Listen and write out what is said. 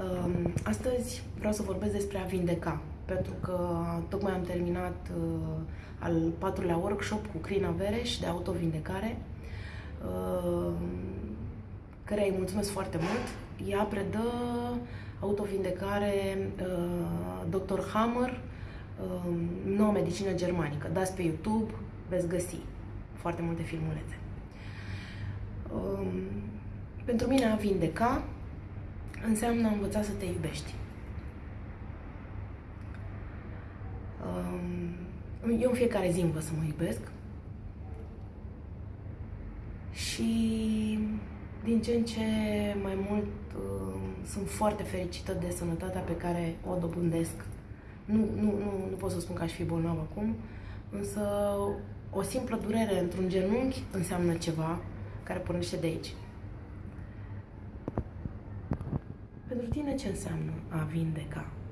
Um, astăzi vreau să vorbesc despre a vindeca, pentru că tocmai am terminat uh, al patrulea workshop cu Crina Vereș de autovindecare, uh, care îi mulțumesc foarte mult. Ea predă autovindecare uh, Dr. Hammer, noua medicină germanică. Dați pe YouTube, veți găsi foarte multe filmulețe. Um, pentru mine a vindeca înseamnă a învăța să te iubești. Um, eu în fiecare zi învăț să mă iubesc și din ce în ce mai mult um, sunt foarte fericită de sănătatea pe care o dobândesc. Nu, nu, nu, nu pot să spun că aș fi bolnavă acum, însă o simplă durere într-un genunchi înseamnă ceva care pornește de aici. Pentru tine ce înseamnă a vindeca? Ciao!